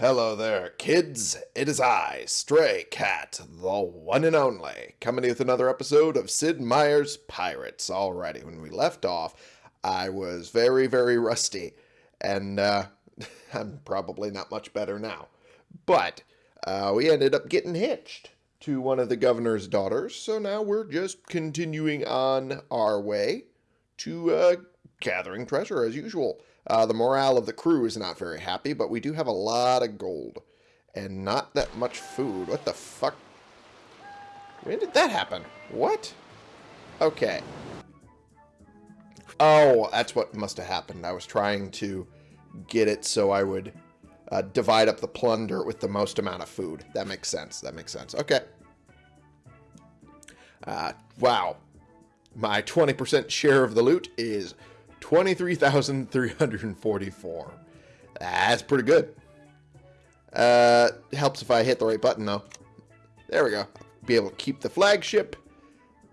Hello there, kids. It is I, Stray Cat, the one and only, coming with another episode of Sid Meier's Pirates. Alrighty, when we left off, I was very, very rusty, and uh, I'm probably not much better now. But uh, we ended up getting hitched to one of the governor's daughters, so now we're just continuing on our way to uh, gathering treasure as usual. Uh, the morale of the crew is not very happy, but we do have a lot of gold. And not that much food. What the fuck? When did that happen? What? Okay. Oh, that's what must have happened. I was trying to get it so I would uh, divide up the plunder with the most amount of food. That makes sense. That makes sense. Okay. Uh, wow. My 20% share of the loot is 23,344. That's pretty good. Uh, helps if I hit the right button, though. There we go. Be able to keep the flagship,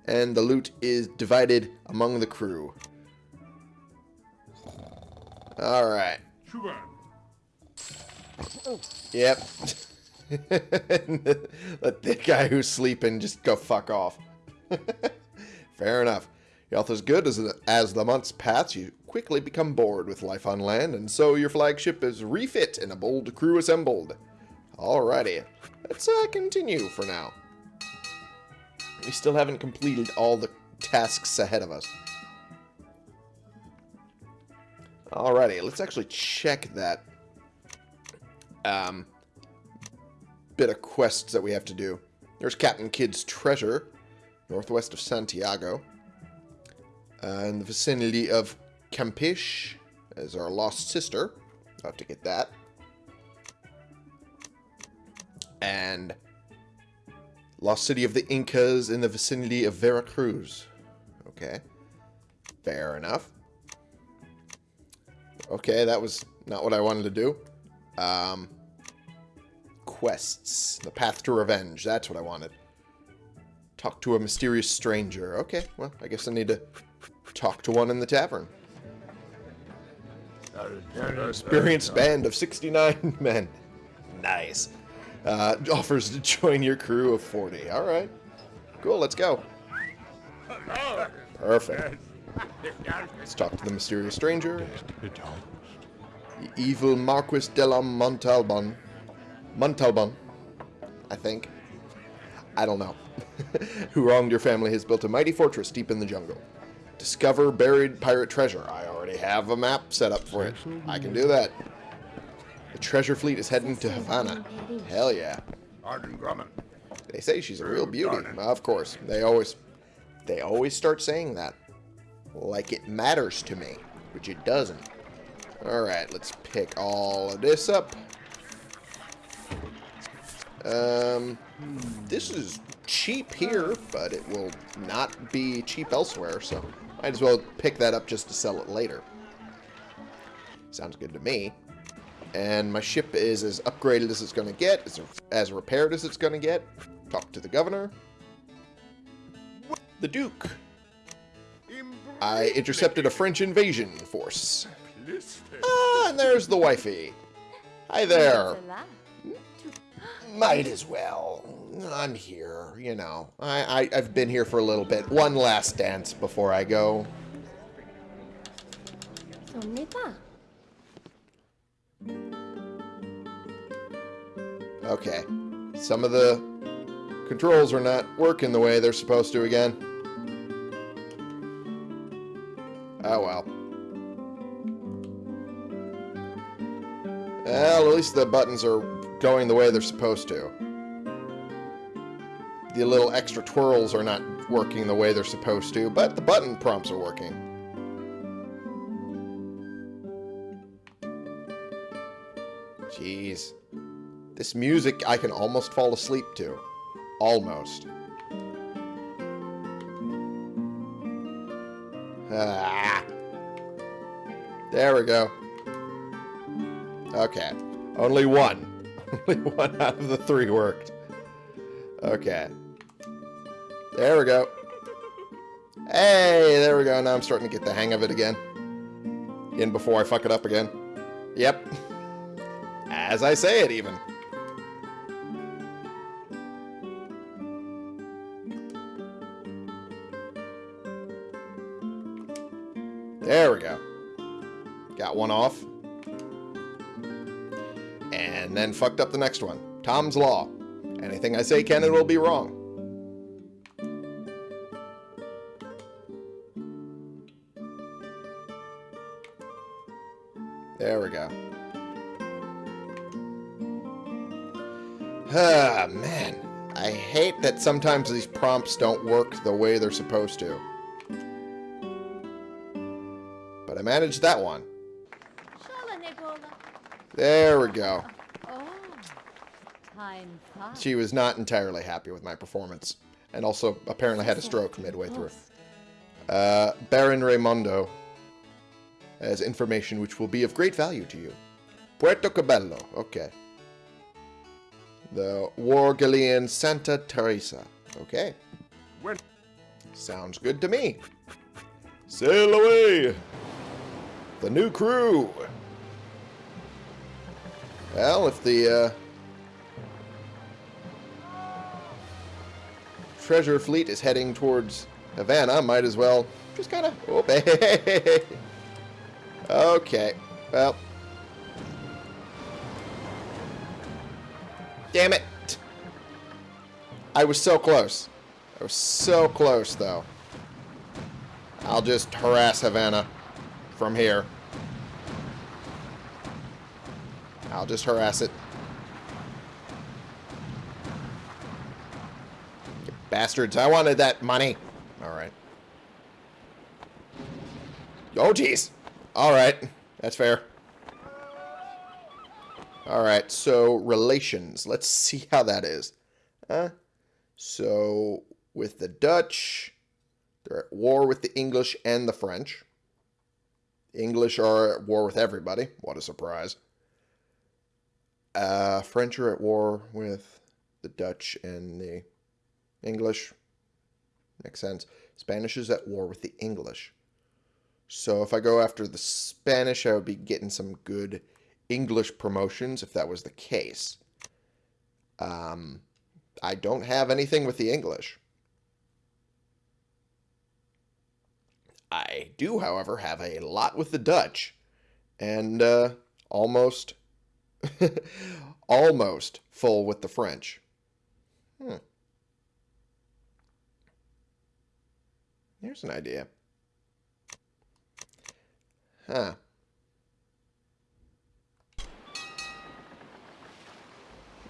and the loot is divided among the crew. Alright. Yep. Let the guy who's sleeping just go fuck off. Fair enough. Your health is good as, as the months pass, you quickly become bored with life on land, and so your flagship is refit and a bold crew assembled. Alrighty, let's uh, continue for now. We still haven't completed all the tasks ahead of us. Alrighty, let's actually check that um, bit of quests that we have to do. There's Captain Kidd's treasure, northwest of Santiago. Uh, in the vicinity of Campeche as our lost sister. I'll have to get that. And Lost City of the Incas in the vicinity of Veracruz. Okay. Fair enough. Okay, that was not what I wanted to do. Um, quests. The Path to Revenge. That's what I wanted. Talk to a mysterious stranger. Okay, well, I guess I need to talk to one in the tavern. Experienced band of 69 men. Nice. Uh, offers to join your crew of 40. All right. Cool, let's go. Perfect. Let's talk to the mysterious stranger. The evil Marquis de la Montalban. Montalban, I think. I don't know. Who wronged your family has built a mighty fortress deep in the jungle. Discover buried pirate treasure. I already have a map set up for it. I can do that. The treasure fleet is heading to Havana. Hell yeah. They say she's a real beauty. Of course. They always they always start saying that. Like it matters to me. Which it doesn't. Alright, let's pick all of this up. Um, this is cheap here, but it will not be cheap elsewhere, so might as well pick that up just to sell it later. Sounds good to me. And my ship is as upgraded as it's going to get, as, as repaired as it's going to get. Talk to the governor. The Duke. I intercepted a French invasion force. Ah, and there's the wifey. Hi there. Might as well. I'm here, you know. I, I, I've been here for a little bit. One last dance before I go. Okay. Some of the controls are not working the way they're supposed to again. Oh well. Well, at least the buttons are going the way they're supposed to. The little extra twirls are not working the way they're supposed to, but the button prompts are working. Jeez. This music I can almost fall asleep to. Almost. Ah. There we go. Okay. Only one. Only one out of the three worked. Okay. There we go. Hey, there we go. Now I'm starting to get the hang of it again. In before I fuck it up again. Yep. As I say it, even. There we go. Got one off. Then fucked up the next one. Tom's Law. Anything I say can and will be wrong. There we go. Ah, man. I hate that sometimes these prompts don't work the way they're supposed to. But I managed that one. Şala ne bola. There we go. Time flies. She was not entirely happy with my performance. And also apparently had a stroke midway through. Uh, Baron Raimundo has information which will be of great value to you. Puerto Cabello. Okay. The War Galleon Santa Teresa. Okay. When- Sounds good to me. Sail away! The new crew! Well, if the, uh, treasure fleet is heading towards Havana, might as well just kind of... Okay. Well. Damn it. I was so close. I was so close, though. I'll just harass Havana from here. I'll just harass it. Bastards, I wanted that money. Alright. Oh, jeez. Alright. That's fair. Alright, so relations. Let's see how that is. Uh, so, with the Dutch, they're at war with the English and the French. English are at war with everybody. What a surprise. Uh, French are at war with the Dutch and the English. Makes sense. Spanish is at war with the English. So if I go after the Spanish, I would be getting some good English promotions if that was the case. Um, I don't have anything with the English. I do, however, have a lot with the Dutch, and uh, almost, almost full with the French. Hmm. Here's an idea. Huh.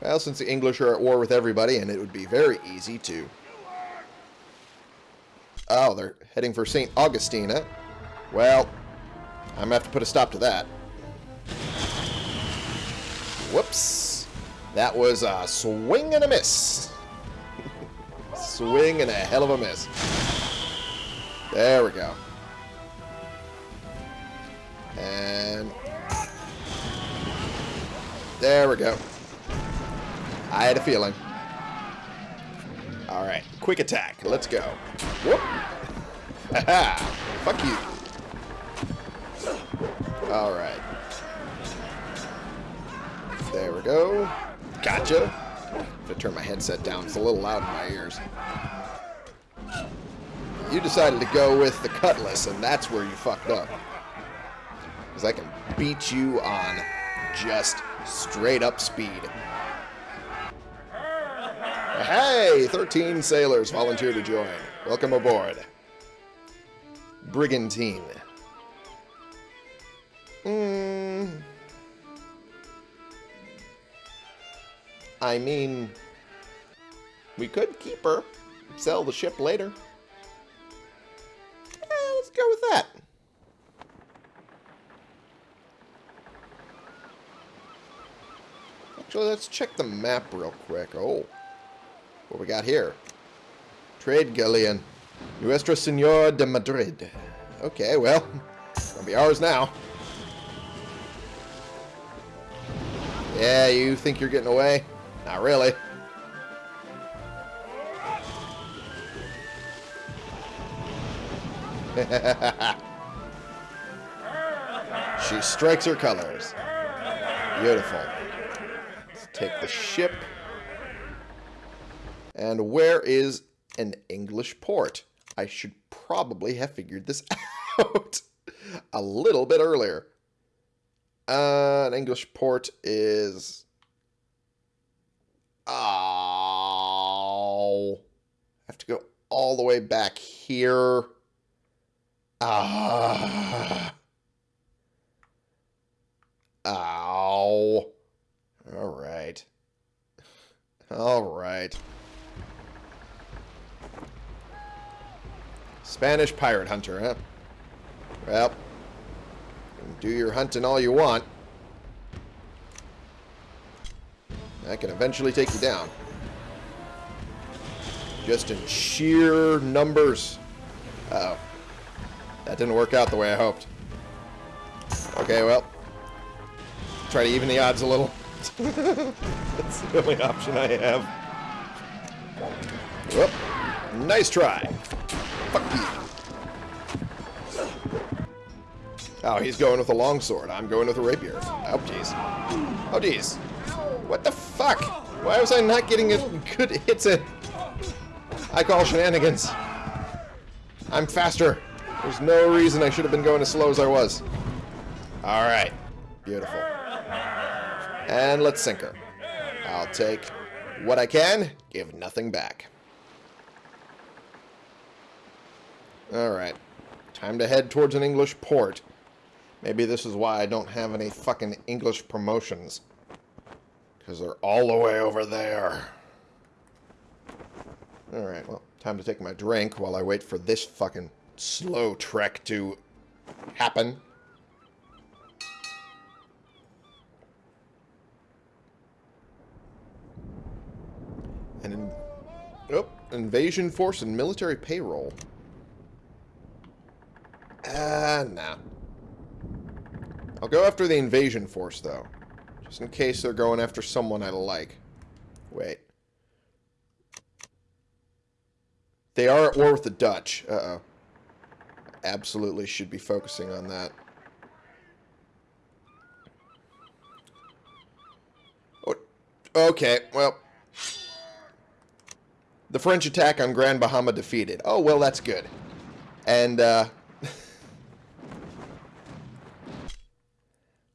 Well, since the English are at war with everybody, and it would be very easy to... Oh, they're heading for St. Augustina. Well, I'm going to have to put a stop to that. Whoops. That was a swing and a miss. swing and a hell of a miss. There we go. And... There we go. I had a feeling. Alright, quick attack. Let's go. Whoop! Haha! Fuck you. Alright. There we go. Gotcha. I turn my headset down, it's a little loud in my ears. You decided to go with the Cutlass, and that's where you fucked up. Because I can beat you on just straight up speed. Hey, 13 sailors volunteer to join. Welcome aboard. Brigantine. Hmm. I mean, we could keep her, sell the ship later. Go with that. Actually, let's check the map real quick. Oh, what we got here? Trade galleon. Nuestra Senora de Madrid. Okay, well, it's gonna be ours now. Yeah, you think you're getting away? Not really. she strikes her colors. Beautiful. Let's take the ship. And where is an English port? I should probably have figured this out a little bit earlier. Uh, an English port is... Oh. I have to go all the way back here. Ah. Ow. All right. All right. Spanish pirate hunter, huh? Well, do your hunting all you want. That can eventually take you down. Just in sheer numbers. Uh oh That didn't work out the way I hoped. Okay, well. Try to even the odds a little. That's the only option I have. Whoop. Nice try. Fuck you. Oh, he's going with a longsword. I'm going with a rapier. Oh, jeez. Oh, jeez. What the fuck? Why was I not getting a good hits in? I call shenanigans. I'm faster. There's no reason I should have been going as slow as I was. Alright. Beautiful. And let's sink her. I'll take what I can, give nothing back. Alright. Time to head towards an English port. Maybe this is why I don't have any fucking English promotions. Because they're all the way over there. Alright, well, time to take my drink while I wait for this fucking slow trek to happen. And in, oh, invasion force and military payroll. Ah, uh, nah. I'll go after the invasion force, though. Just in case they're going after someone I like. Wait. They are at war with the Dutch. Uh-oh. Absolutely should be focusing on that. Oh, okay, well. The French attack on Grand Bahama defeated. Oh, well, that's good. And, uh...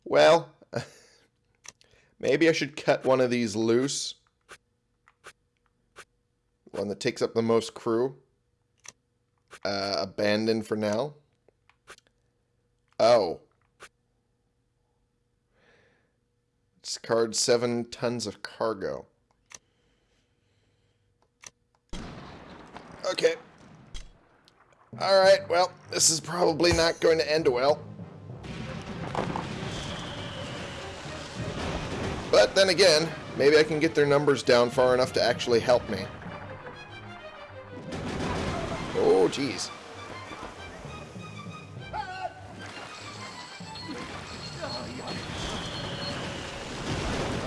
well... maybe I should cut one of these loose. One that takes up the most crew. Uh, abandoned for now. Oh. Discard seven tons of cargo. Okay. Alright, well, this is probably not going to end well. But then again, maybe I can get their numbers down far enough to actually help me. Oh, jeez.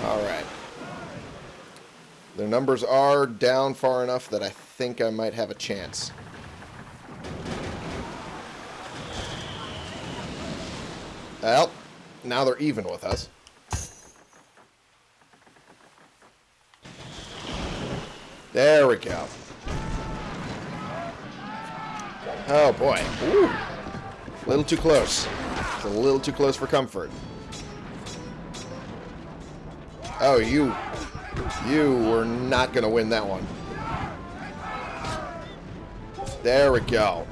Alright. Their numbers are down far enough that I think I might have a chance. Well, now they're even with us. There we go. Oh, boy. Ooh. A little too close. It's a little too close for comfort. Oh, you... You were not going to win that one. There we go.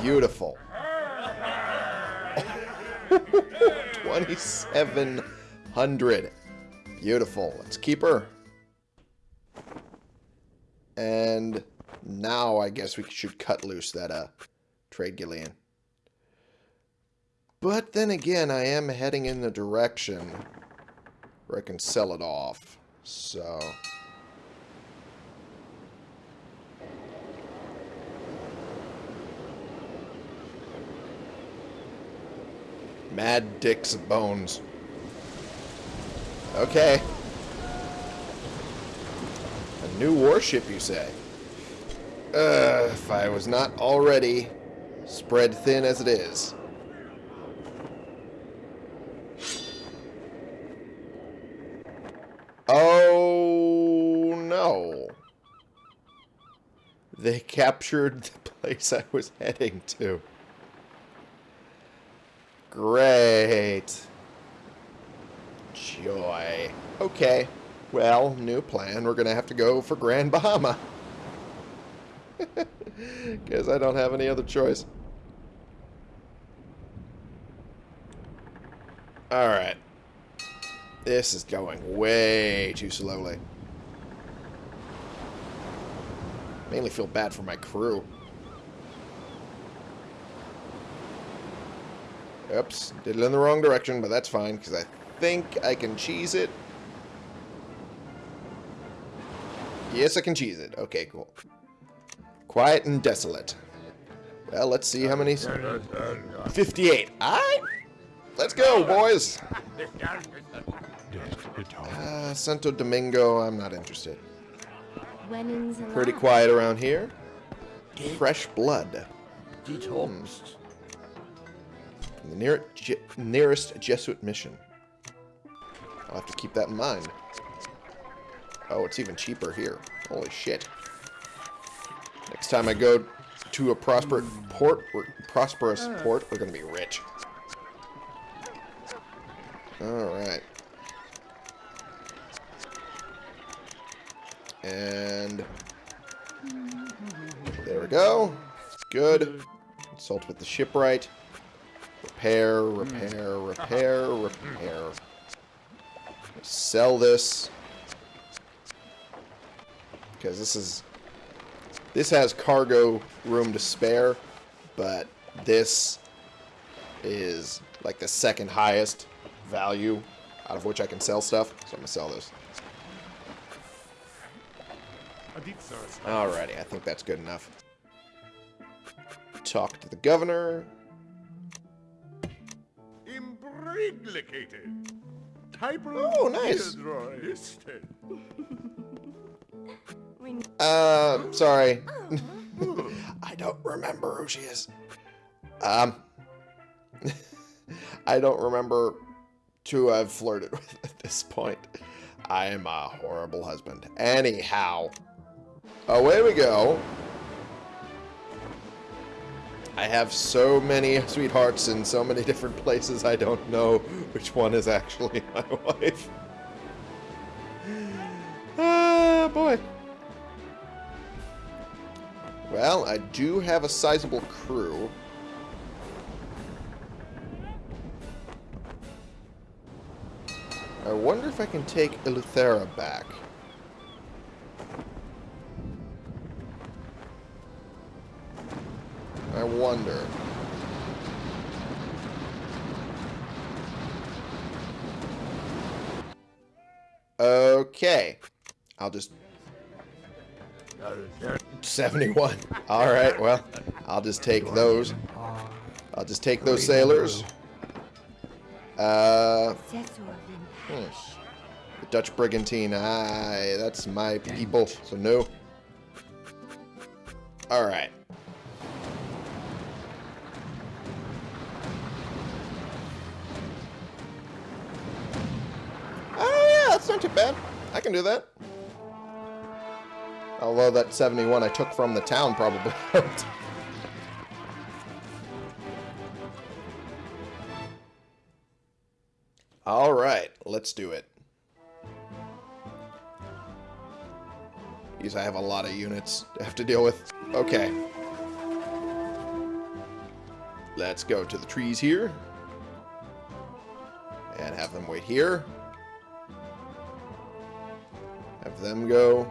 Beautiful. 2,700. Beautiful. Let's keep her. And now I guess we should cut loose that uh, trade galleon. But then again, I am heading in the direction where I can sell it off. So... Mad Dick's Bones. Okay. A new warship, you say? Uh, if I was not already spread thin as it is. Oh no. They captured the place I was heading to. Great. Joy. Okay. Well, new plan. We're going to have to go for Grand Bahama. Because I don't have any other choice. Alright. This is going way too slowly. Mainly feel bad for my crew. Oops, did it in the wrong direction, but that's fine, because I think I can cheese it. Yes, I can cheese it. Okay, cool. Quiet and desolate. Well, let's see how many... 58. Alright. Let's go, boys. Uh, Santo Domingo, I'm not interested. Pretty quiet around here. Fresh blood. From the near, Je nearest Jesuit mission. I'll have to keep that in mind. Oh, it's even cheaper here. Holy shit. Next time I go to a prosper port, or prosperous hmm. port, we're gonna be rich. Alright. And there we go. Good. Consult with the shipwright. Repair, repair, hmm. repair, hmm. repair. Sell this. Because this is... This has cargo room to spare, but this is like the second highest value out of which I can sell stuff. So I'm going to sell this. Alrighty, I think that's good enough. Talk to the governor. Imbriglicated. Oh, nice. Uh, sorry. I don't remember who she is. Um, I don't remember to have flirted with at this point. I am a horrible husband. Anyhow. Away we go. I have so many sweethearts in so many different places, I don't know which one is actually my wife. Ah, boy. Well, I do have a sizable crew. I wonder if I can take Eleuthera back. I wonder. Okay. I'll just 71. Alright, well, I'll just take those. I'll just take those sailors. Uh, hmm. The Dutch Brigantine. Aye, that's my people, so no. Alright. Oh, yeah, that's not too bad. I can do that. Although that 71 I took from the town probably helped. Alright, let's do it. Because I have a lot of units to have to deal with. Okay. Let's go to the trees here. And have them wait here. Have them go.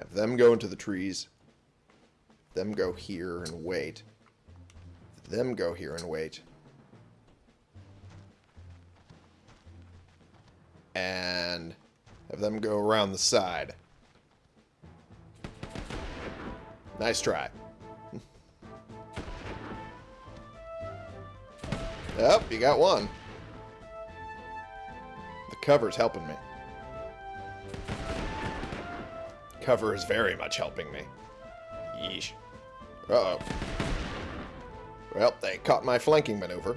Have them go into the trees. Them go here and wait. Them go here and wait. And have them go around the side. Nice try. Yep, you got one. The cover's helping me. Cover is very much helping me. Yeesh. Uh-oh. Well, they caught my flanking maneuver.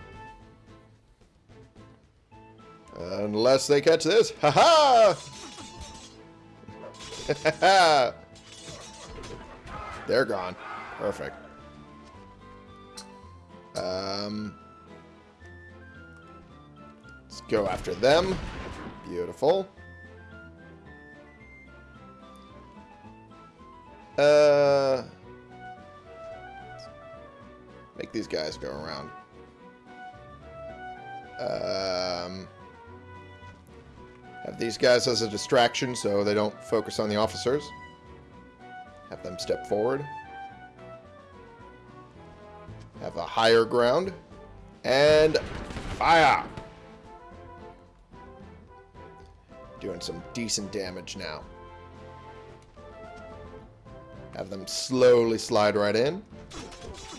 Unless they catch this. Ha-ha! They're gone. Perfect. Um, let's go after them. Beautiful. Uh, make these guys go around. Um, have these guys as a distraction so they don't focus on the officers. Have them step forward. Have a higher ground. And fire! Doing some decent damage now. Have them slowly slide right in.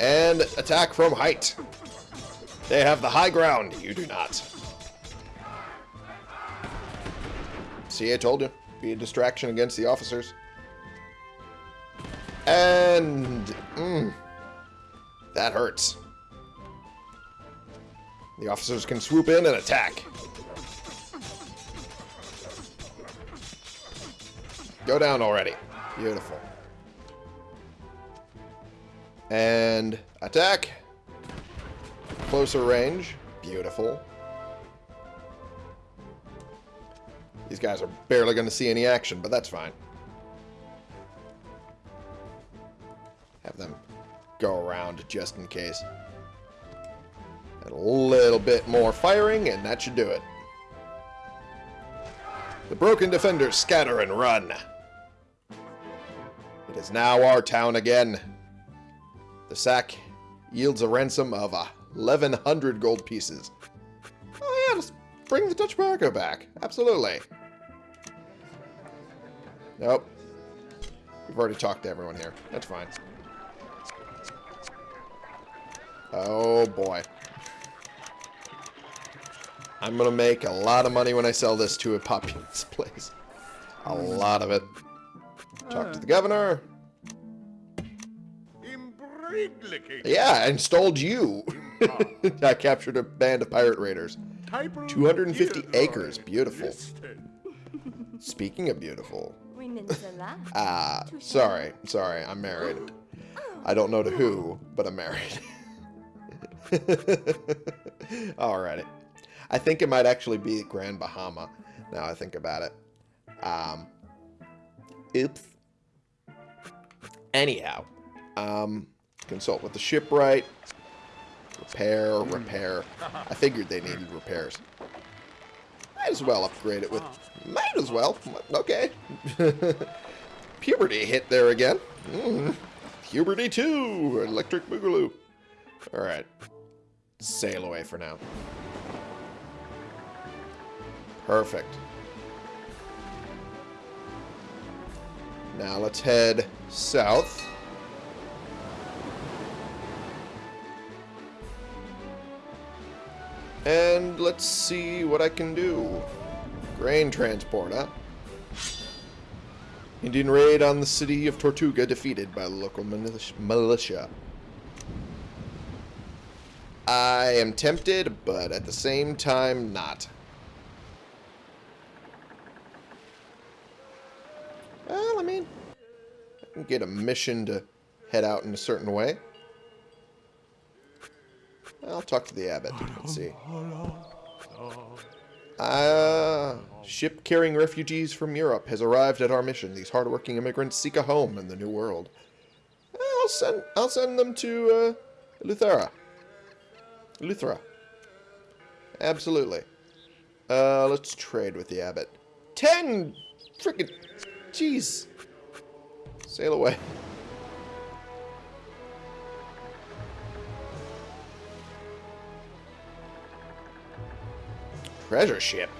And attack from height. They have the high ground. You do not. See, I told you. Be a distraction against the officers. And... Mm, that hurts. The officers can swoop in and attack. Go down already. Beautiful. And attack. Closer range. Beautiful. These guys are barely going to see any action, but that's fine. Have them go around just in case. And a little bit more firing, and that should do it. The broken defenders scatter and run. It is now our town again. The sack yields a ransom of 1,100 gold pieces. Oh yeah, let's bring the Dutch Marco back. Absolutely. Nope. We've already talked to everyone here. That's fine. Oh boy. I'm gonna make a lot of money when I sell this to a populous place. A lot of it. Talk to the uh. governor. Imbriglicking. Yeah, I installed you. I captured a band of pirate raiders. Typer 250 acres. Beautiful. Speaking of beautiful. Peninsula. Ah, sorry. Sorry, I'm married. I don't know to who, but I'm married. Alrighty. I think it might actually be Grand Bahama, now I think about it. Um, oops. Anyhow, um, consult with the shipwright. Repair, repair. I figured they needed repairs. Might as well upgrade it with... Might as well. Okay. Puberty hit there again. Mm. Puberty 2. Electric Boogaloo. Alright. Sail away for now. Perfect. Now let's head south. And let's see what I can do. Grain transport? Indian raid on the city of Tortuga defeated by local militia. I am tempted, but at the same time, not. Well, I mean, I can get a mission to head out in a certain way. I'll talk to the abbot. Let's see. Uh, ship carrying refugees from Europe has arrived at our mission. These hardworking immigrants seek a home in the New World. I'll send I'll send them to uh, Luthera. Luthera. Absolutely. Uh, let's trade with the abbot. Ten freaking jeez. Sail away. Treasure ship?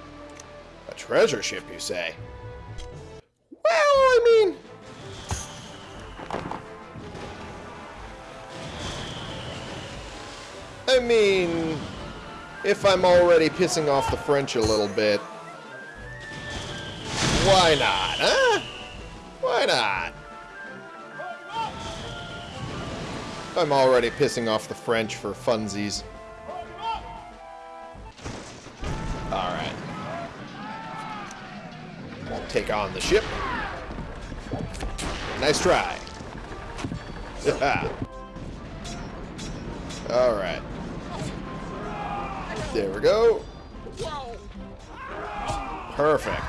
A treasure ship, you say? Well, I mean... I mean... If I'm already pissing off the French a little bit... Why not, huh? Why not? I'm already pissing off the French for funsies. Take on the ship. Nice try. Alright. There we go. Perfect.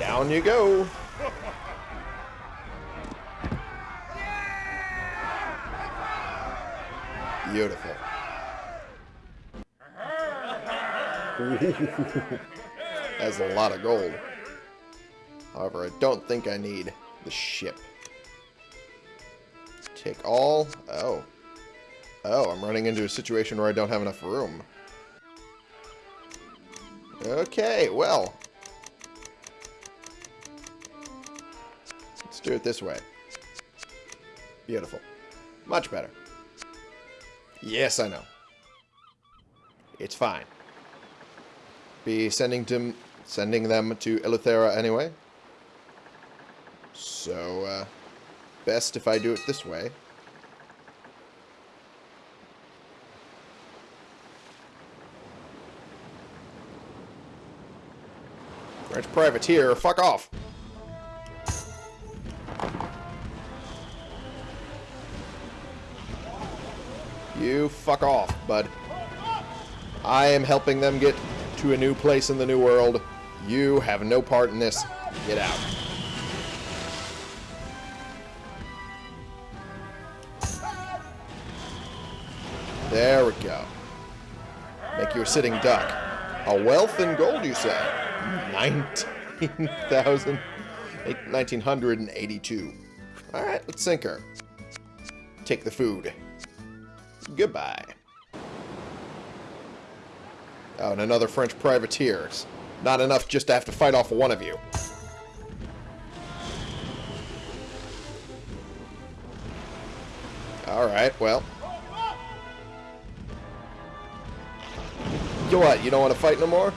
Down you go. Beautiful. That's a lot of gold. However, I don't think I need the ship. Take all. Oh. Oh, I'm running into a situation where I don't have enough room. Okay, well. Let's do it this way. Beautiful. Much better. Yes, I know. It's fine. Be sending to sending them to Eleuthera anyway. So, uh, best if I do it this way. French privateer, fuck off! You fuck off, bud. I am helping them get to a new place in the new world. You have no part in this. Get out. There we go. Make you a sitting duck. A wealth in gold, you say? 19,000... 1982. Alright, let's sink her. Take the food. Goodbye. Oh, and another French privateers. Not enough just to have to fight off one of you. Alright, well. You what, you don't want to fight no more?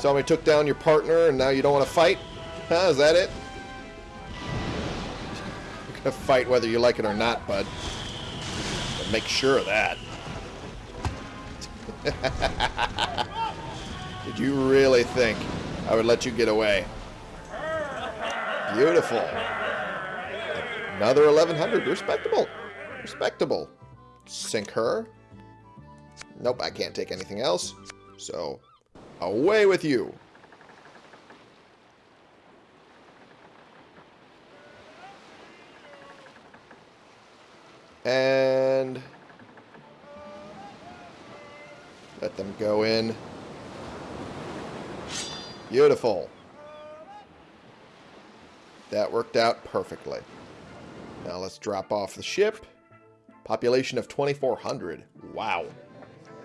Somebody took down your partner and now you don't want to fight? Huh, is that it? You're gonna fight whether you like it or not, bud. But make sure of that. Did you really think I would let you get away? Beautiful. Another 1100. Respectable. Respectable. Sink her. Nope, I can't take anything else. So, away with you. And let them go in. Beautiful. That worked out perfectly. Now let's drop off the ship. Population of 2,400. Wow.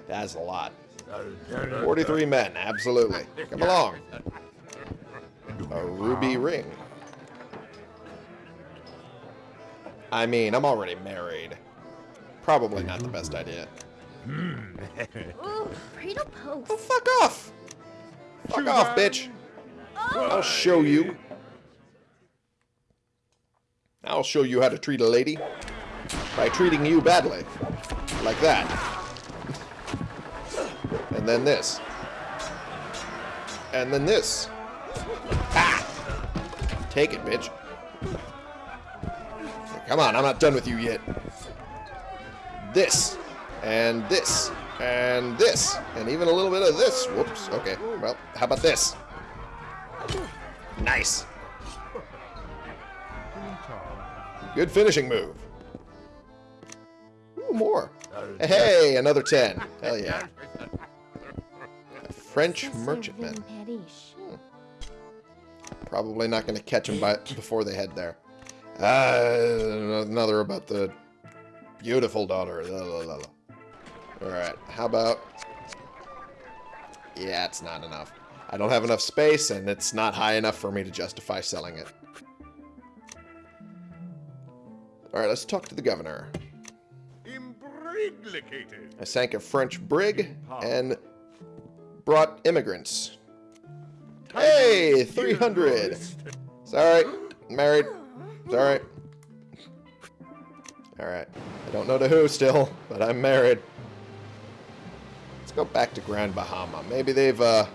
That's a lot. 43 men, absolutely. Come along. A ruby ring. I mean, I'm already married. Probably not the best idea. Ooh, cradle Oh, fuck off! Fuck off, bitch! I'll show you. I'll show you how to treat a lady. By treating you badly. Like that. And then this. And then this. Ah! Take it, bitch. Come on, I'm not done with you yet. This. And this. And this. And even a little bit of this. Whoops. Okay. Well, how about this? Nice. Good finishing move. Ooh, more. Hey, another 10. Hell yeah. A French merchantman. Paris. Probably not going to catch them by, before they head there. Uh, another about the beautiful daughter. Alright, how about... Yeah, it's not enough. I don't have enough space, and it's not high enough for me to justify selling it. Alright, let's talk to the governor. Imbriglicated. I sank a French brig and brought immigrants. Hey, 300. It's all right. I'm married. It's all right. All right. I don't know to who still, but I'm married. Let's go back to Grand Bahama. Maybe they've, uh,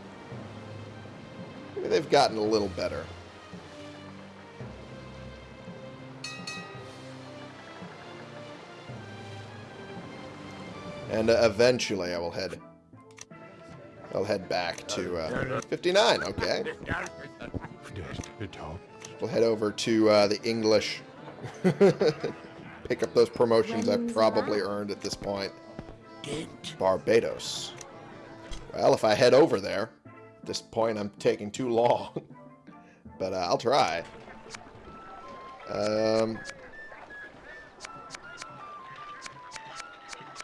maybe they've gotten a little better. And uh, eventually I will head I'll head back to uh, 59, okay. We'll head over to uh, the English. Pick up those promotions I've probably earned at this point. Barbados. Well, if I head over there, at this point I'm taking too long. but uh, I'll try. Um,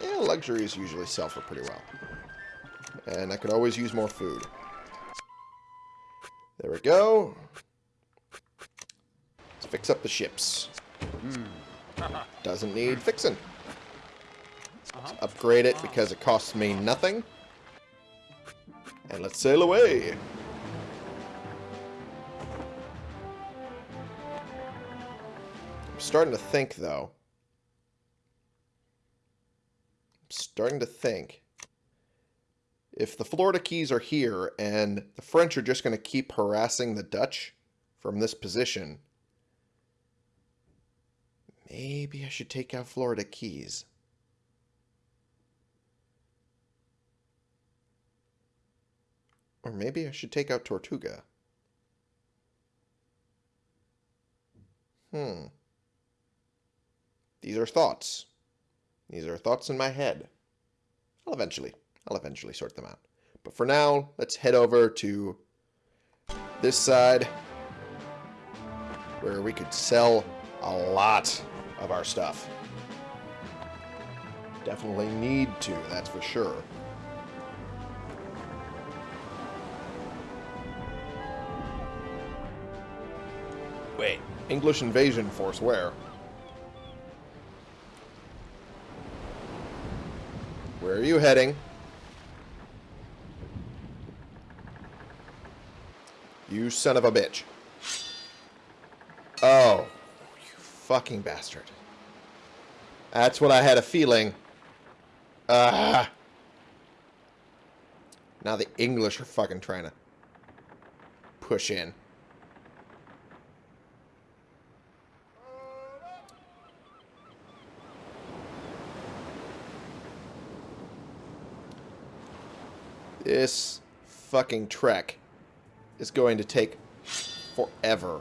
yeah, luxuries usually sell for pretty well. And I could always use more food. There we go. Let's fix up the ships. Doesn't need fixing. Let's upgrade it because it costs me nothing. And let's sail away. I'm starting to think, though. I'm starting to think. If the Florida Keys are here and the French are just going to keep harassing the Dutch from this position, maybe I should take out Florida Keys. Or maybe I should take out Tortuga. Hmm. These are thoughts. These are thoughts in my head. I'll eventually, I'll eventually sort them out. But for now, let's head over to this side where we could sell a lot of our stuff. Definitely need to, that's for sure. Wait, English invasion force where? Where are you heading? You son of a bitch. Oh, you fucking bastard. That's what I had a feeling. Ah. Now the English are fucking trying to push in. This fucking trek is going to take forever.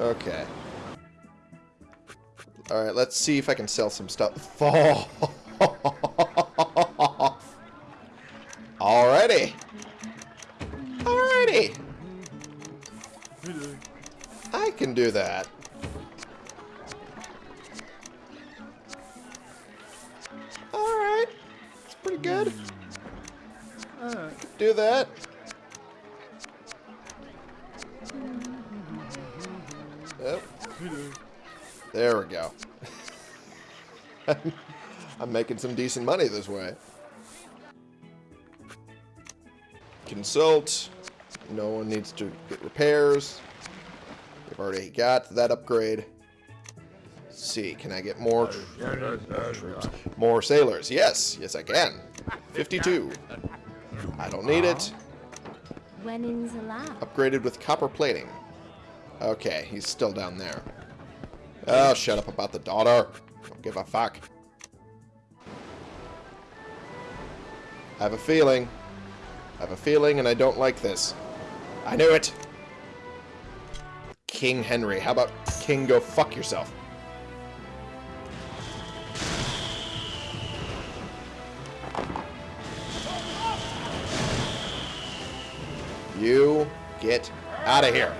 Okay. Alright, let's see if I can sell some stuff. Fall. Some decent money this way. Consult. No one needs to get repairs. We've already got that upgrade. Let's see, can I get more, more troops? More sailors. Yes, yes I can. 52. I don't need it. Upgraded with copper plating. Okay, he's still down there. Oh, shut up about the daughter. Don't give a fuck. I have a feeling. I have a feeling and I don't like this. I knew it! King Henry. How about King go fuck yourself? You get out of here.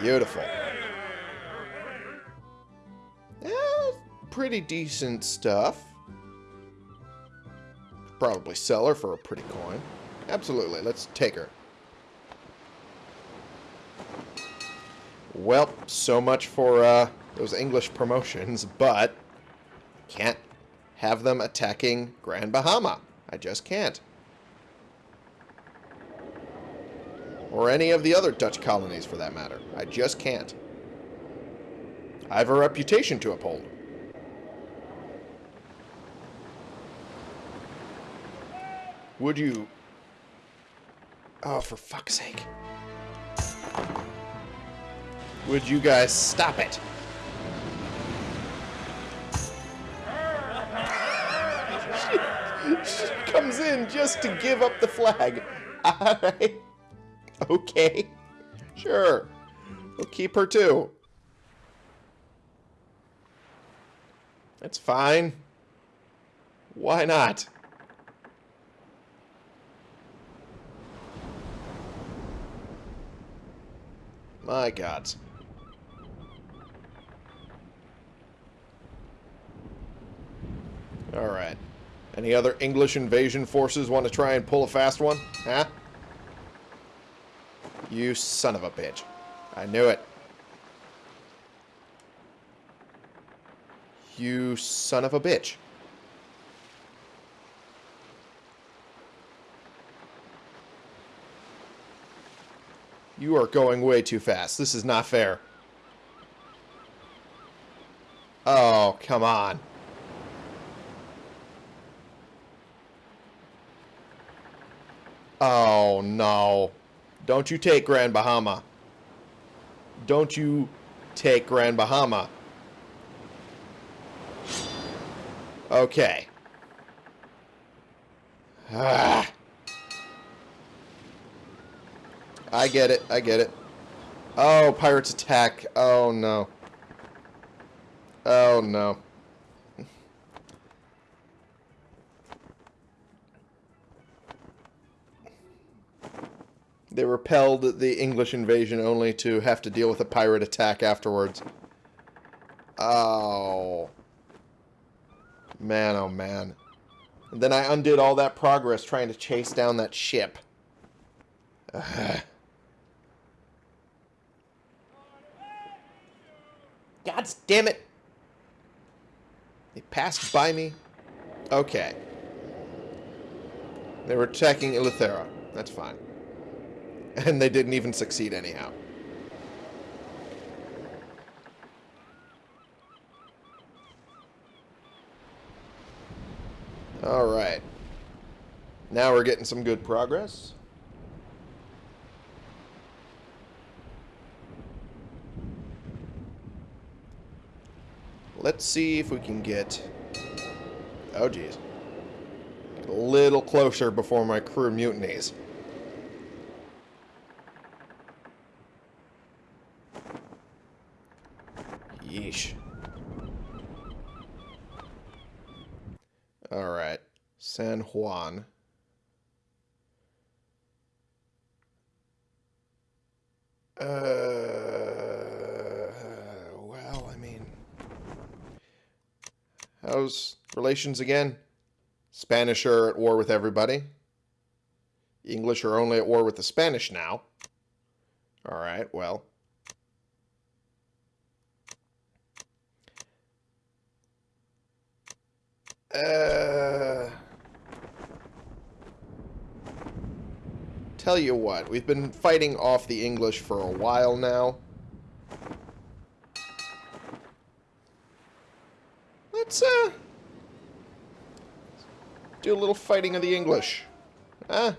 Beautiful. Yeah, pretty decent stuff. Probably sell her for a pretty coin. Absolutely, let's take her. Well, so much for uh, those English promotions, but can't have them attacking Grand Bahama. I just can't. Or any of the other Dutch colonies, for that matter. I just can't. I have a reputation to uphold. Would you... Oh, for fuck's sake. Would you guys stop it? she comes in just to give up the flag. Alright. Okay. Sure. We'll keep her too. That's fine. Why not? My God. Alright. Any other English invasion forces want to try and pull a fast one? Huh? You son of a bitch. I knew it. You son of a bitch. You are going way too fast. This is not fair. Oh, come on. Oh, no. Don't you take Grand Bahama. Don't you take Grand Bahama. Okay. Ah. I get it. I get it. Oh, pirates attack. Oh, no. Oh, no. They repelled the English invasion only to have to deal with a pirate attack afterwards. Oh. Man, oh man. And then I undid all that progress trying to chase down that ship. Ugh. God damn it. They passed by me. Okay. They were attacking Eleuthera. That's fine. And they didn't even succeed anyhow. Alright. Now we're getting some good progress. Let's see if we can get... Oh, geez. A little closer before my crew mutinies. Yeesh. Alright. San Juan. Uh, well, I mean... How's relations again? Spanish are at war with everybody. English are only at war with the Spanish now. Alright, well... Uh, tell you what, we've been fighting off the English for a while now. Let's, uh, do a little fighting of the English. Huh?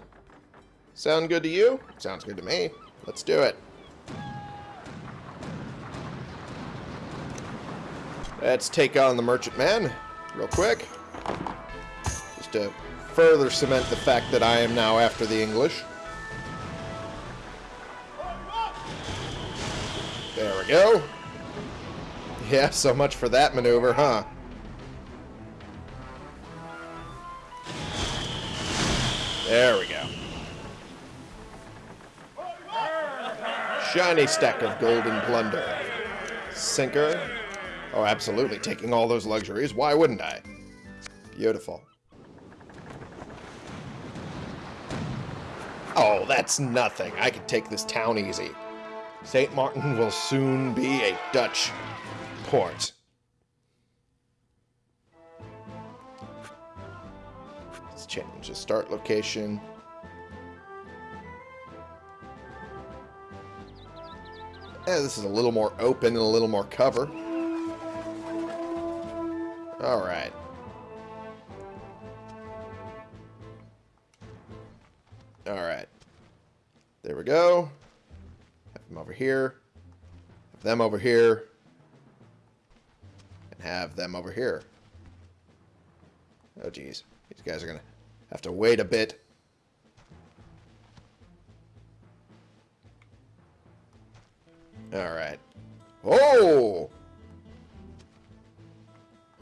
Sound good to you? Sounds good to me. Let's do it. Let's take on the merchantman real quick just to further cement the fact that I am now after the English. There we go. Yeah, so much for that maneuver, huh? There we go. Shiny stack of golden plunder. Sinker. Oh, absolutely. Taking all those luxuries. Why wouldn't I? Beautiful. Oh, that's nothing. I can take this town easy. St. Martin will soon be a Dutch port. Change the start location. Yeah, this is a little more open and a little more cover. Alright. Alright. There we go. Have them over here. Have them over here. And have them over here. Oh, geez. These guys are going to have to wait a bit. Alright. Oh!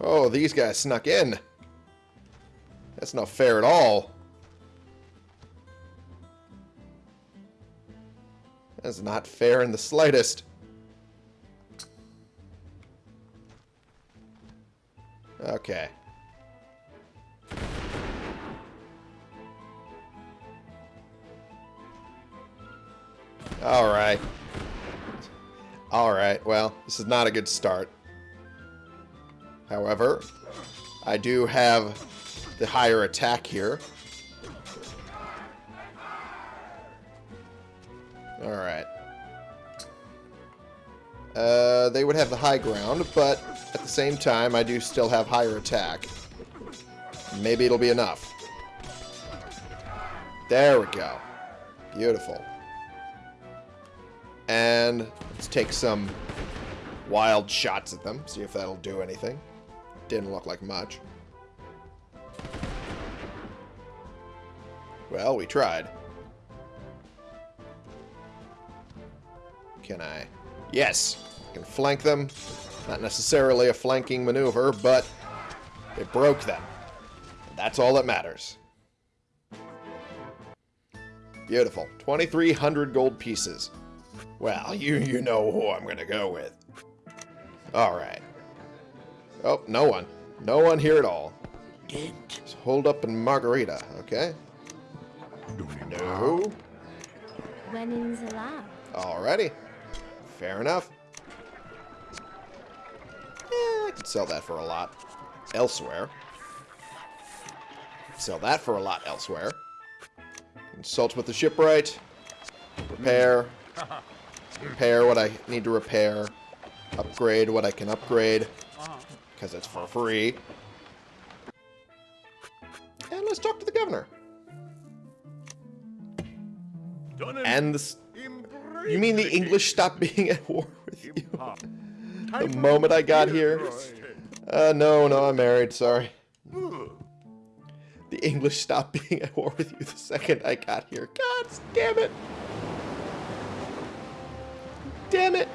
Oh, these guys snuck in. That's not fair at all. That's not fair in the slightest. Okay. Alright. Alright, well, this is not a good start. However, I do have the higher attack here. Alright. Uh, they would have the high ground, but at the same time, I do still have higher attack. Maybe it'll be enough. There we go. Beautiful. And let's take some wild shots at them, see if that'll do anything. Didn't look like much. Well, we tried. Can I? Yes! I can flank them. Not necessarily a flanking maneuver, but it broke them. That's all that matters. Beautiful. 2,300 gold pieces. Well, you you know who I'm going to go with. Alright. Oh, no one. No one here at all. Just hold up in Margarita, okay? No. Weddings allowed. Alrighty. Fair enough. Eh, I could sell that for a lot elsewhere. Sell that for a lot elsewhere. Consult with the shipwright. Repair. Repair what I need to repair. Upgrade what I can upgrade. Because it's for free. And let's talk to the governor. And this... Embrace You mean the the English stopped being at war with you? The moment I got here? Uh, no, no, I'm married, sorry. The English stopped being at war with you the second I got here. God damn it! Damn it!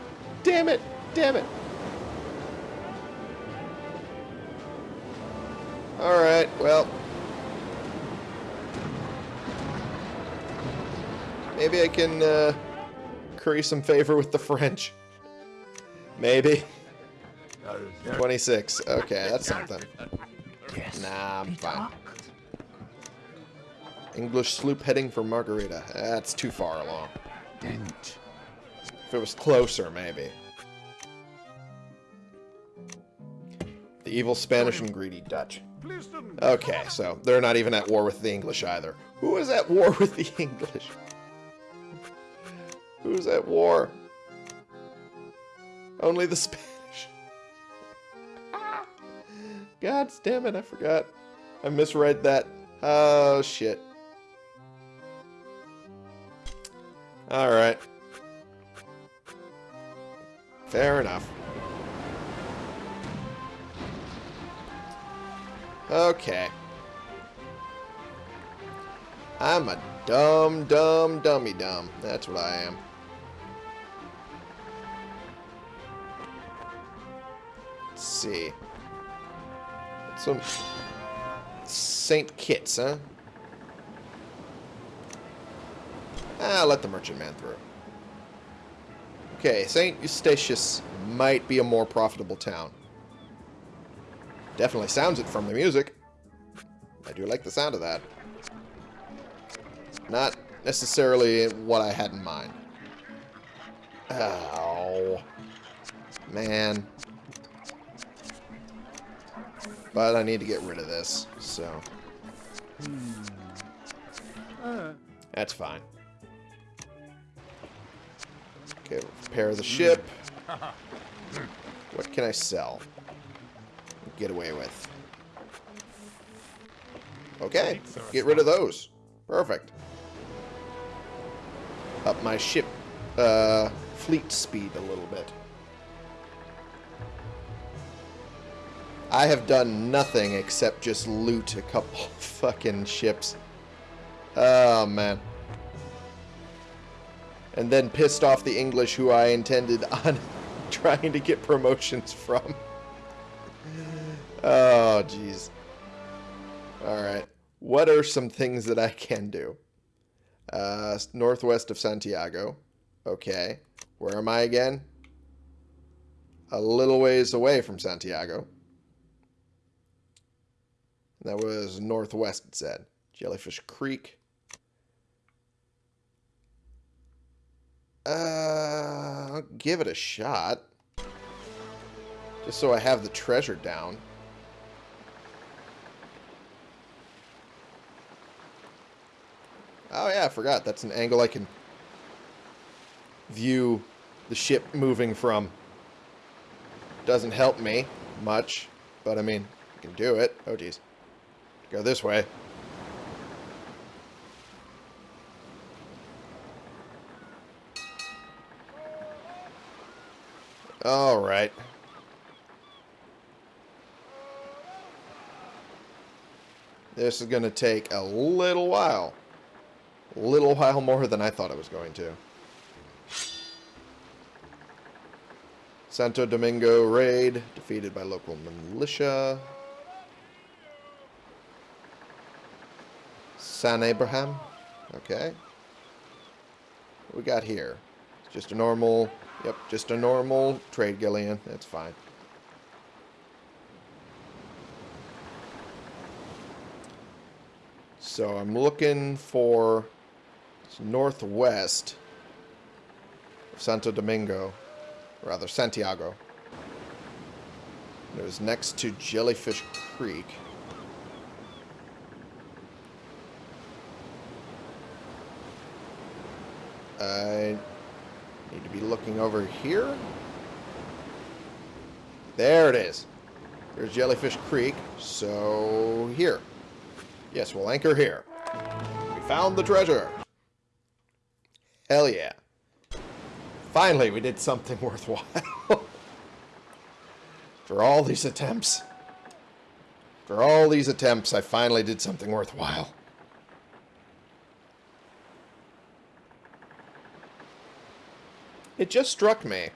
Damn it! Damn it! Alright, well. Maybe I can, uh, curry some favor with the French. Maybe. 26. Okay, that's something. Nah, I'm fine. English sloop heading for Margarita. That's too far along. If it was closer, maybe. The evil Spanish and greedy Dutch. Okay, so they're not even at war with the English either. Who is at war with the English? Who's at war? Only the Spanish. God damn it, I forgot. I misread that. Oh, shit. Alright. Fair enough. Okay. I'm a dumb, dumb, dummy dumb. That's what I am. Let's see. Some Saint Kitts, huh? Ah, let the merchant man through. Okay, Saint Eustatius might be a more profitable town. Definitely sounds it from the music. I do like the sound of that. Not necessarily what I had in mind. Oh. Man. But I need to get rid of this, so... Hmm. That's fine. Okay, repair the ship. What can I sell? Get away with. Okay, get rid of those. Perfect. Up my ship uh, fleet speed a little bit. I have done nothing except just loot a couple fucking ships. Oh, man. And then pissed off the English who I intended on trying to get promotions from. Oh, jeez. Alright. What are some things that I can do? Uh, northwest of Santiago. Okay. Where am I again? A little ways away from Santiago. That was northwest, it said. Jellyfish Creek. Uh, I'll give it a shot. Just so I have the treasure down. Oh yeah, I forgot. That's an angle I can view the ship moving from. Doesn't help me much, but I mean, I can do it. Oh geez. Go this way. Alright. This is going to take a little while. A little while more than I thought it was going to. Santo Domingo raid, defeated by local militia. San Abraham, okay. What we got here? It's just a normal, yep, just a normal trade galleon. That's fine. So I'm looking for northwest of Santo Domingo, rather Santiago. It was next to Jellyfish Creek. I need to be looking over here. There it is. There's Jellyfish Creek. So, here. Yes, we'll anchor here. We found the treasure. Hell yeah. Finally, we did something worthwhile. For all these attempts. For all these attempts, I finally did something worthwhile. It just struck me.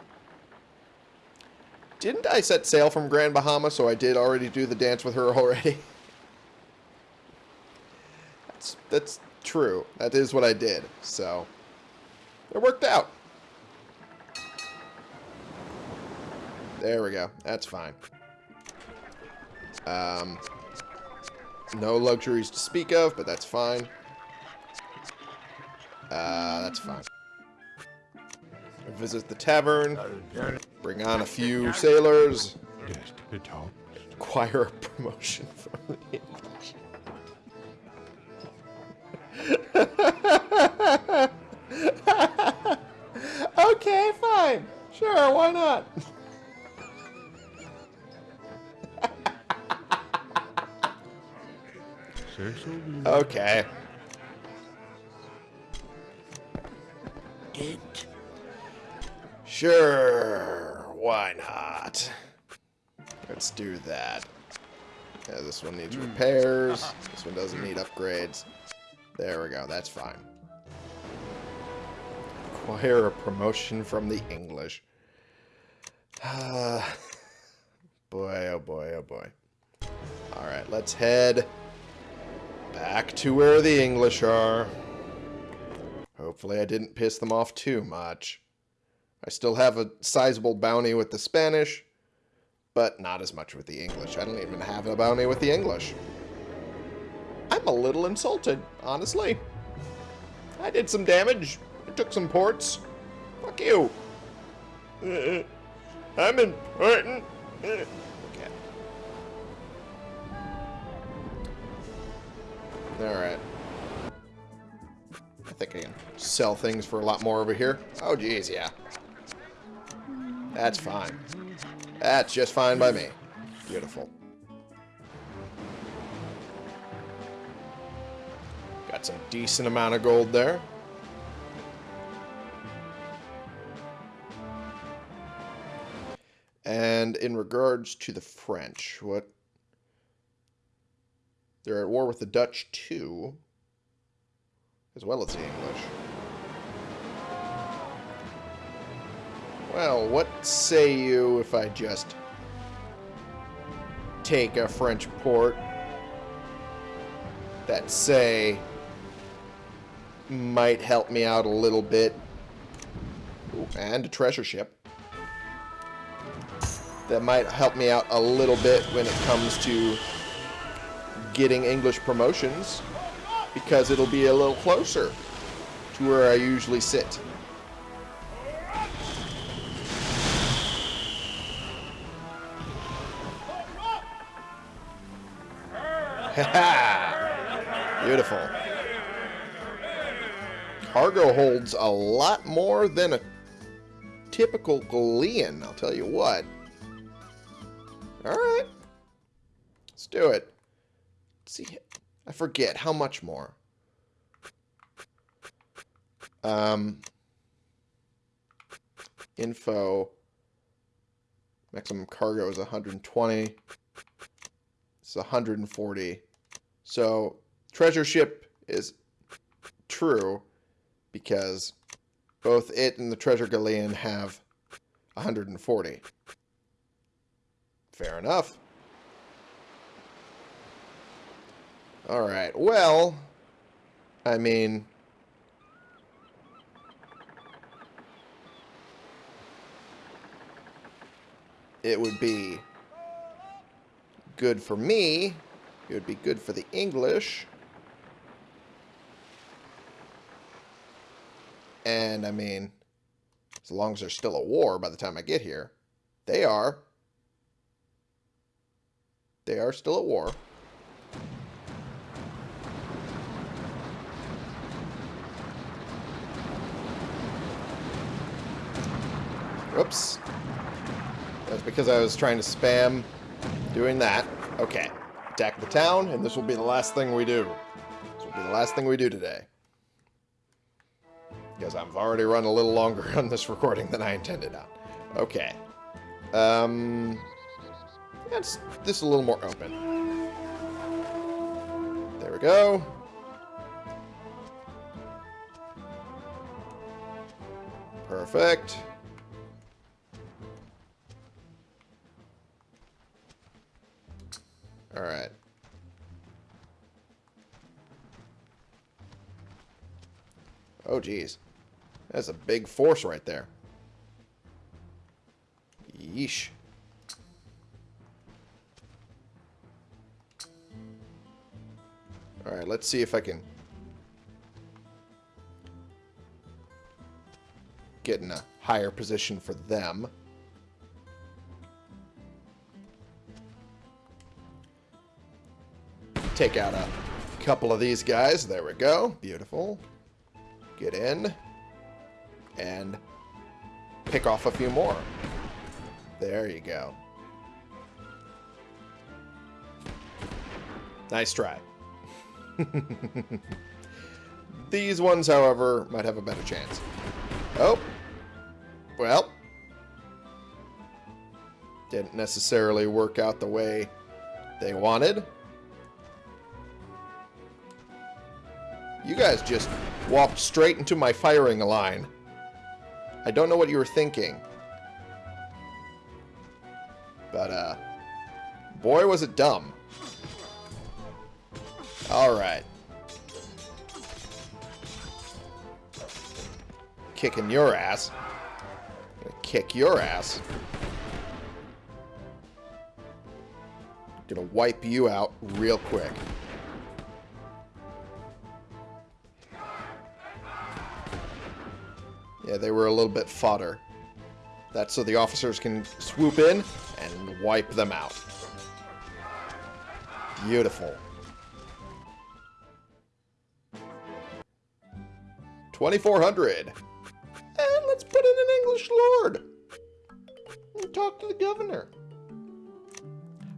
Didn't I set sail from Grand Bahama, so I did already do the dance with her already? that's, that's true. That is what I did, so... It worked out. There we go. That's fine. Um, no luxuries to speak of, but that's fine. Uh, that's fine. Visit the tavern. Bring on a few sailors. Acquire a promotion from the English. okay, fine. Sure, why not? okay. It. Sure, why not? Let's do that. Yeah, this one needs repairs. This one doesn't need upgrades. There we go, that's fine acquire a promotion from the English. Uh, boy, oh boy, oh boy. Alright, let's head back to where the English are. Hopefully I didn't piss them off too much. I still have a sizable bounty with the Spanish, but not as much with the English. I don't even have a bounty with the English. I'm a little insulted, honestly. I did some damage I took some ports. Fuck you. I'm important. Okay. Alright. I think I can sell things for a lot more over here. Oh, geez, yeah. That's fine. That's just fine by me. Beautiful. Got some decent amount of gold there. And in regards to the French, what? They're at war with the Dutch too, as well as the English. Well, what say you if I just take a French port that say might help me out a little bit. Ooh, and a treasure ship. That might help me out a little bit when it comes to getting English promotions. Because it'll be a little closer to where I usually sit. Beautiful. Cargo holds a lot more than a typical galleon, I'll tell you what. Alright. Let's do it. Let's see. I forget. How much more? Um, info. Maximum cargo is 120. It's 140. So, treasure ship is true because both it and the treasure galleon have 140. Fair enough. Alright, well, I mean... It would be good for me. It would be good for the English. And, I mean, as long as there's still a war by the time I get here. They are. They are still at war. Oops. That's because I was trying to spam doing that. Okay. Attack the town, and this will be the last thing we do. This will be the last thing we do today. Because I've already run a little longer on this recording than I intended on. Okay. Um, let's this a little more open. There we go. Perfect. All right. Oh, geez. That's a big force right there. Yeesh. Alright, let's see if I can get in a higher position for them. Take out a couple of these guys. There we go. Beautiful. Get in. And pick off a few more. There you go. Nice try. These ones, however, might have a better chance. Oh. Well. Didn't necessarily work out the way they wanted. You guys just walked straight into my firing line. I don't know what you were thinking. But, uh, boy, was it dumb. Alright. Kicking your ass. Gonna kick your ass. Gonna wipe you out real quick. Yeah, they were a little bit fodder. That's so the officers can swoop in and wipe them out. Beautiful. 2400. And let's put in an English lord. And talk to the governor.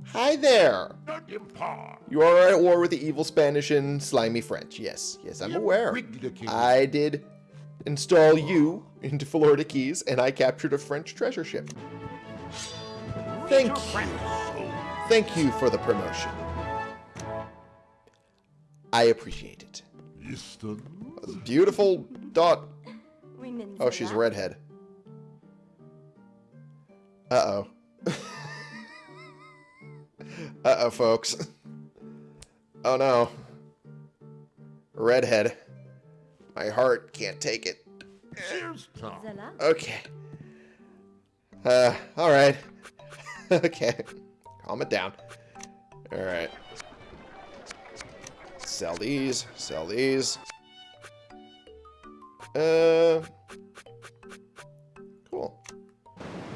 Hi there. You are at war with the evil Spanish and slimy French. Yes, yes, I'm aware. I did install you into Florida Keys, and I captured a French treasure ship. Thank you. Thank you for the promotion. I appreciate it. Easton? Beautiful dot. Oh, she's a redhead. Uh-oh. Uh-oh, folks. Oh, no. Redhead. My heart can't take it. Cheers, Tom. Okay. Uh, alright. okay. Calm it down. Alright. Sell these. Sell these. Uh. Cool.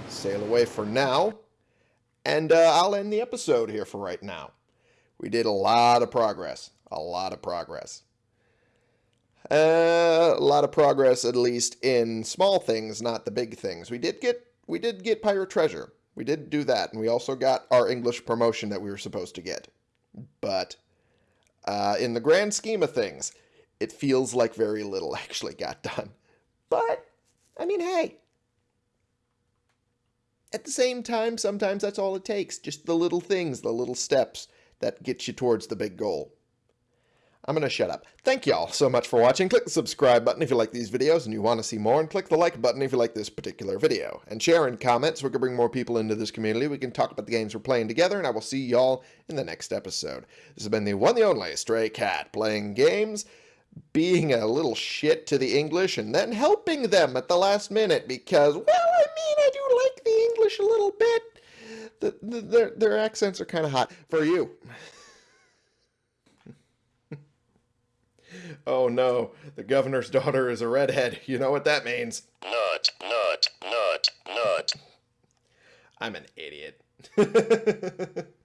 Sail away for now. And uh, I'll end the episode here for right now. We did a lot of progress. A lot of progress. Uh, a lot of progress, at least in small things, not the big things. We did get we did get pirate treasure. We did do that, and we also got our English promotion that we were supposed to get. But uh, in the grand scheme of things, it feels like very little actually got done. But I mean, hey. At the same time, sometimes that's all it takes. Just the little things, the little steps that get you towards the big goal. I'm going to shut up. Thank y'all so much for watching. Click the subscribe button if you like these videos and you want to see more, and click the like button if you like this particular video. And share and comment so we can bring more people into this community. We can talk about the games we're playing together, and I will see y'all in the next episode. This has been the one, the only Stray Cat, playing games, being a little shit to the English, and then helping them at the last minute because, well, I mean, I do like the English a little bit. The, the, their, their accents are kind of hot. For you. Oh no, the governor's daughter is a redhead. You know what that means. Nut, nut, nut, nut. I'm an idiot.